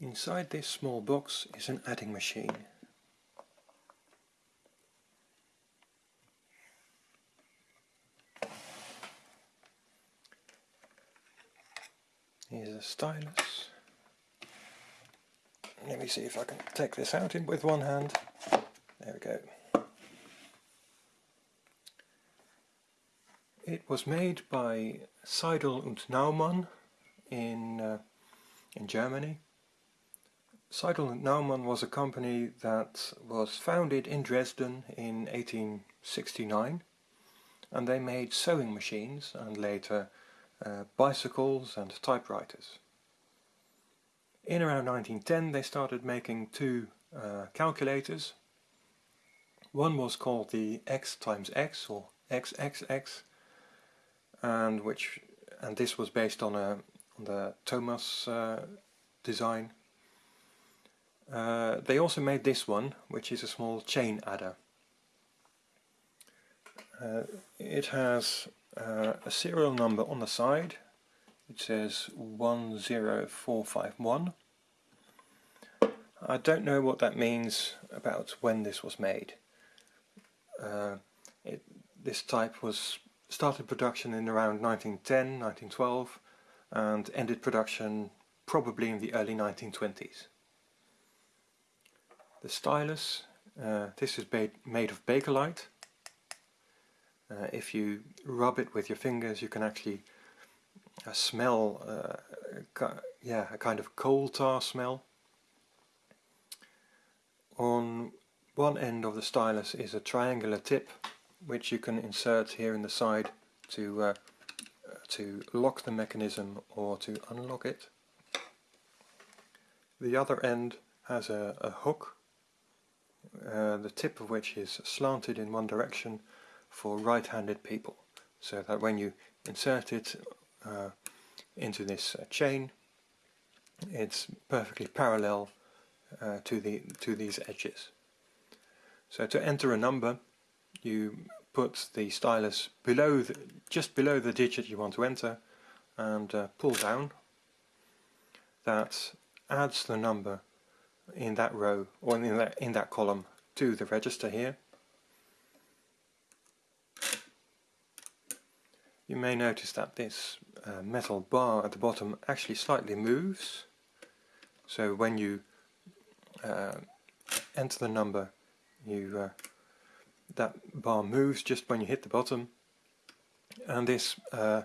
Inside this small box is an adding machine. Here's a stylus. Let me see if I can take this out in with one hand. There we go. It was made by Seidel und Naumann in, uh, in Germany. Seidel und Naumann was a company that was founded in Dresden in 1869 and they made sewing machines and later uh, bicycles and typewriters. In around 1910 they started making two uh, calculators. One was called the X times X or XXX and which and this was based on a on the Thomas uh, design. Uh, they also made this one, which is a small chain adder. Uh, it has uh, a serial number on the side. It says 10451. I don't know what that means about when this was made. Uh, it, this type was started production in around 1910, 1912 and ended production probably in the early 1920s. The stylus, uh, this is made of Bakelite uh, if you rub it with your fingers you can actually uh, smell uh, yeah, a kind of coal tar smell. On one end of the stylus is a triangular tip which you can insert here in the side to uh, to lock the mechanism or to unlock it. The other end has a, a hook, uh, the tip of which is slanted in one direction for right-handed people so that when you insert it uh, into this uh, chain it's perfectly parallel uh, to the to these edges. So to enter a number you put the stylus below the, just below the digit you want to enter and uh, pull down that adds the number in that row or in that in that column to the register here you may notice that this uh, metal bar at the bottom actually slightly moves. So when you uh, enter the number, you uh, that bar moves just when you hit the bottom, and this uh,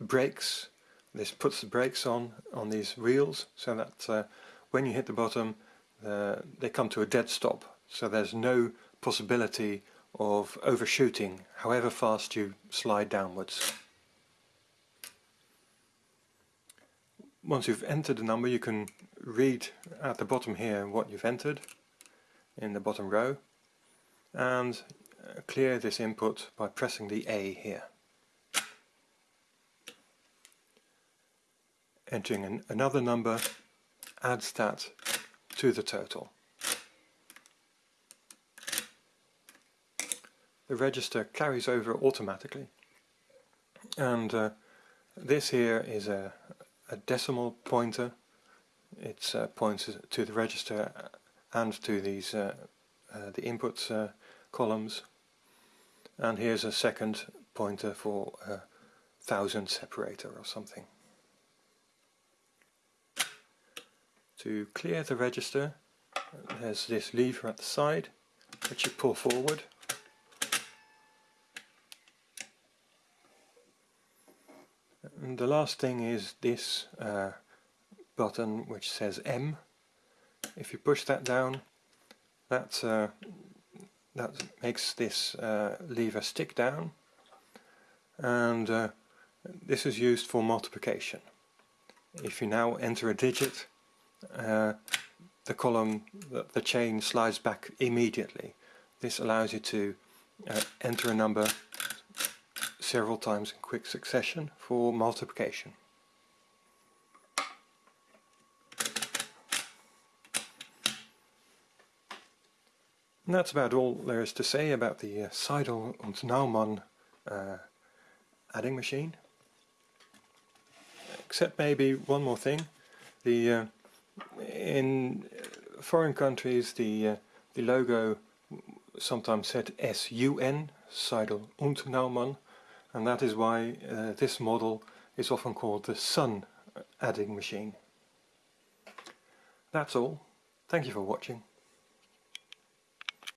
brakes. This puts the brakes on on these wheels, so that uh, when you hit the bottom, they come to a dead stop. So there's no possibility of overshooting however fast you slide downwards. Once you've entered a number you can read at the bottom here what you've entered in the bottom row and uh, clear this input by pressing the A here. Entering an, another number adds that to the total. the register carries over automatically. And uh, this here is a, a decimal pointer. It uh, points to the register and to these uh, uh the input uh, columns. And here's a second pointer for a thousand separator or something to clear the register there's this lever at the side which you pull forward And the last thing is this uh, button which says M. If you push that down, that uh, that makes this uh, lever stick down, and uh, this is used for multiplication. If you now enter a digit, uh, the column, the, the, chain slides back immediately. This allows you to uh, enter a number several times in quick succession for multiplication. And that's about all there is to say about the uh, Seidel und Naumann uh, adding machine. Except maybe one more thing. The uh, In foreign countries the, uh, the logo sometimes said SUN, Seidel und Naumann, and that is why uh, this model is often called the sun adding machine. That's all. Thank you for watching.